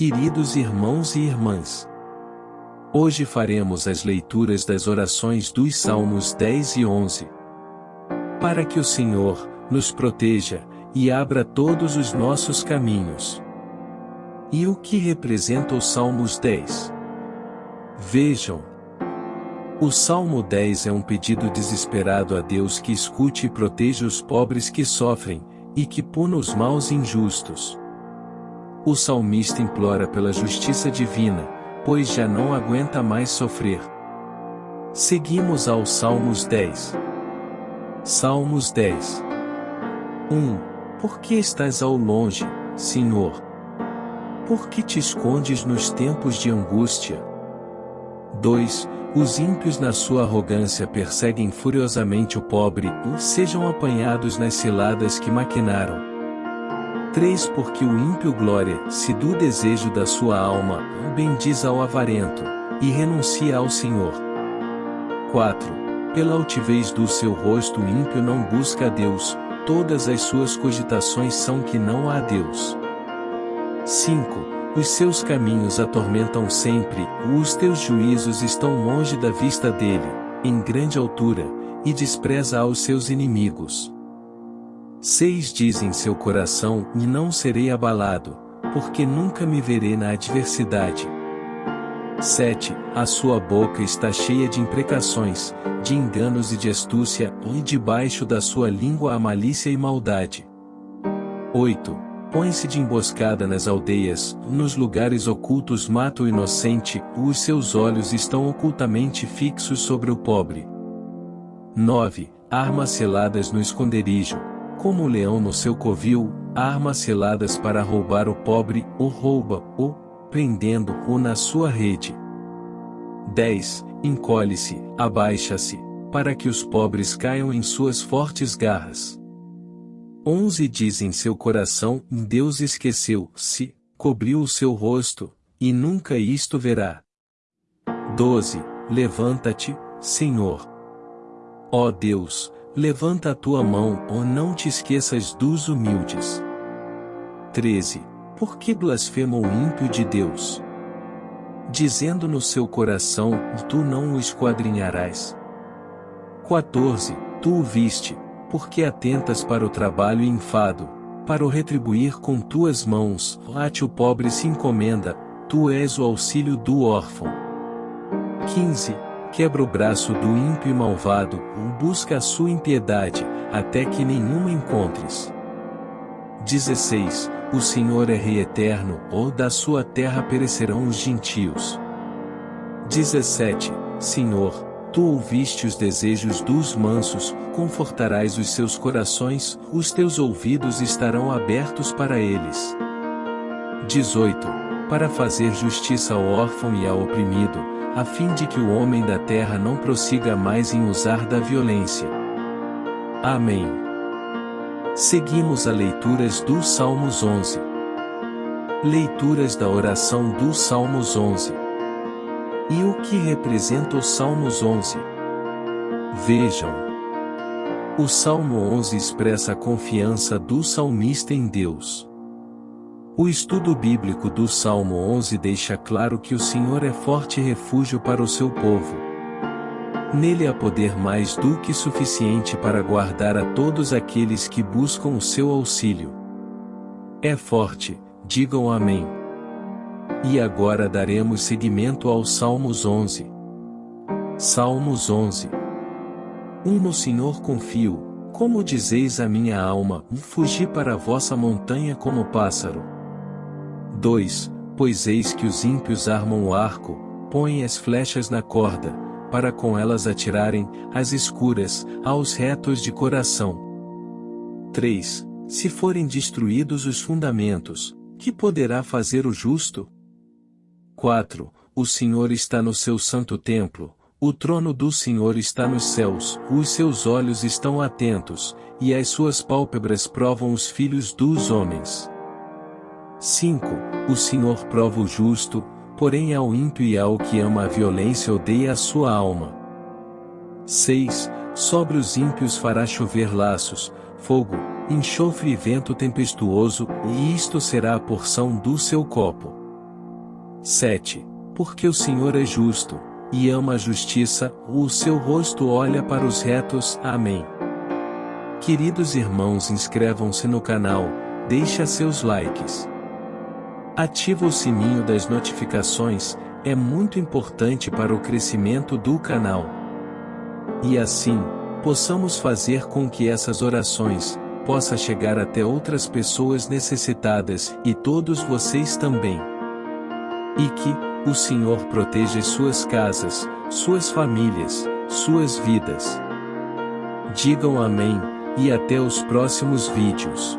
Queridos irmãos e irmãs, hoje faremos as leituras das orações dos Salmos 10 e 11. Para que o Senhor nos proteja e abra todos os nossos caminhos. E o que representa os Salmos 10? Vejam. O Salmo 10 é um pedido desesperado a Deus que escute e proteja os pobres que sofrem, e que puna os maus injustos. O salmista implora pela justiça divina, pois já não aguenta mais sofrer. Seguimos ao Salmos 10. Salmos 10. 1. Por que estás ao longe, Senhor? Por que te escondes nos tempos de angústia? 2. Os ímpios na sua arrogância perseguem furiosamente o pobre e sejam apanhados nas ciladas que maquinaram. 3 Porque o ímpio glória-se do desejo da sua alma, bendiz ao avarento, e renuncia ao Senhor. 4. Pela altivez do seu rosto o ímpio não busca a Deus, todas as suas cogitações são que não há Deus. 5. Os seus caminhos atormentam sempre, os teus juízos estão longe da vista dele, em grande altura, e despreza aos seus inimigos. 6 diz em seu coração, e não serei abalado, porque nunca me verei na adversidade. 7. A sua boca está cheia de imprecações, de enganos e de astúcia, e debaixo da sua língua a malícia e maldade. 8. Põe-se de emboscada nas aldeias, nos lugares ocultos mata o inocente, os seus olhos estão ocultamente fixos sobre o pobre. 9. Armas seladas no esconderijo, como o leão no seu covil, armas seladas para roubar o pobre, o rouba, o, prendendo-o na sua rede. 10. Encolhe-se, abaixa-se, para que os pobres caiam em suas fortes garras. 11 diz em seu coração, Deus esqueceu-se, cobriu o seu rosto, e nunca isto verá. 12. Levanta-te, Senhor. Ó Deus, Levanta a tua mão, ou não te esqueças dos humildes. 13. Por que blasfema o ímpio de Deus? Dizendo no seu coração, tu não o esquadrinharás. 14. Tu o viste, porque atentas para o trabalho e enfado, para o retribuir com tuas mãos, a te o pobre se encomenda, tu és o auxílio do órfão. 15 quebra o braço do ímpio e malvado, busca a sua impiedade, até que nenhuma encontres. 16. O Senhor é Rei eterno, ou da sua terra perecerão os gentios. 17. Senhor, tu ouviste os desejos dos mansos, confortarás os seus corações, os teus ouvidos estarão abertos para eles. 18. Para fazer justiça ao órfão e ao oprimido, a fim de que o homem da terra não prossiga mais em usar da violência. Amém. Seguimos a leituras dos Salmos 11. Leituras da oração dos Salmos 11. E o que representa os Salmos 11? Vejam. O Salmo 11 expressa a confiança do salmista em Deus. O estudo bíblico do Salmo 11 deixa claro que o Senhor é forte refúgio para o seu povo. Nele há poder mais do que suficiente para guardar a todos aqueles que buscam o seu auxílio. É forte, digam amém. E agora daremos seguimento ao Salmos 11. Salmos 11. 1 No Senhor confio, como dizeis a minha alma, fugi para a vossa montanha como pássaro. 2. Pois eis que os ímpios armam o arco, põem as flechas na corda, para com elas atirarem, as escuras, aos retos de coração. 3. Se forem destruídos os fundamentos, que poderá fazer o justo? 4. O Senhor está no seu santo templo, o trono do Senhor está nos céus, os seus olhos estão atentos, e as suas pálpebras provam os filhos dos homens. 5. O Senhor prova o justo, porém ao ímpio e ao que ama a violência odeia a sua alma. 6. Sobre os ímpios fará chover laços, fogo, enxofre e vento tempestuoso, e isto será a porção do seu copo. 7. Porque o Senhor é justo, e ama a justiça, o seu rosto olha para os retos. Amém. Queridos irmãos inscrevam-se no canal, deixa seus likes. Ativa o sininho das notificações, é muito importante para o crescimento do canal. E assim, possamos fazer com que essas orações, possa chegar até outras pessoas necessitadas, e todos vocês também. E que, o Senhor proteja suas casas, suas famílias, suas vidas. Digam amém, e até os próximos vídeos.